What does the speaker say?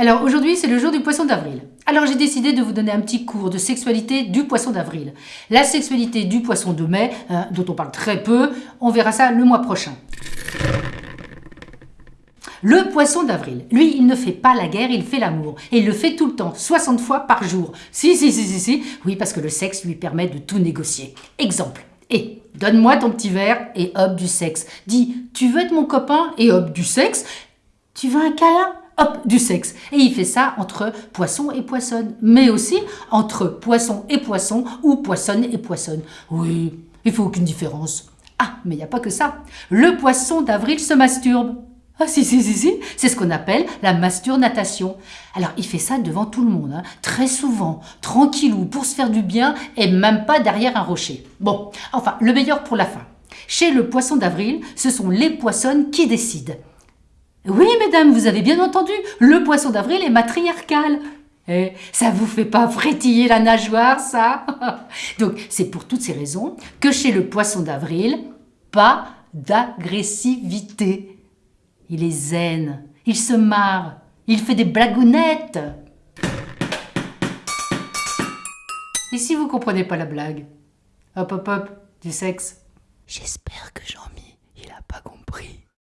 Alors aujourd'hui, c'est le jour du poisson d'avril. Alors j'ai décidé de vous donner un petit cours de sexualité du poisson d'avril. La sexualité du poisson de mai, hein, dont on parle très peu, on verra ça le mois prochain. Le poisson d'avril, lui, il ne fait pas la guerre, il fait l'amour. Et il le fait tout le temps, 60 fois par jour. Si, si, si, si, si. Oui, parce que le sexe lui permet de tout négocier. Exemple. Et donne-moi ton petit verre et hop du sexe. Dis, tu veux être mon copain et hop du sexe. Tu veux un câlin hop, du sexe. Et il fait ça entre poisson et poissonne, mais aussi entre poisson et poisson ou poissonne et poissonne. Oui, il faut aucune différence. Ah, mais il n'y a pas que ça. Le poisson d'avril se masturbe. Ah si, si, si, si, c'est ce qu'on appelle la masturnatation. Alors il fait ça devant tout le monde, hein. très souvent, tranquillou, pour se faire du bien et même pas derrière un rocher. Bon, enfin, le meilleur pour la fin. Chez le poisson d'avril, ce sont les poissonnes qui décident. Oui, mesdames, vous avez bien entendu, le poisson d'avril est matriarcal. Eh, ça vous fait pas frétiller la nageoire, ça? Donc, c'est pour toutes ces raisons que chez le poisson d'avril, pas d'agressivité. Il est zen, il se marre, il fait des blagounettes. Et si vous comprenez pas la blague? Hop hop hop, du sexe. J'espère que Jean-Mi,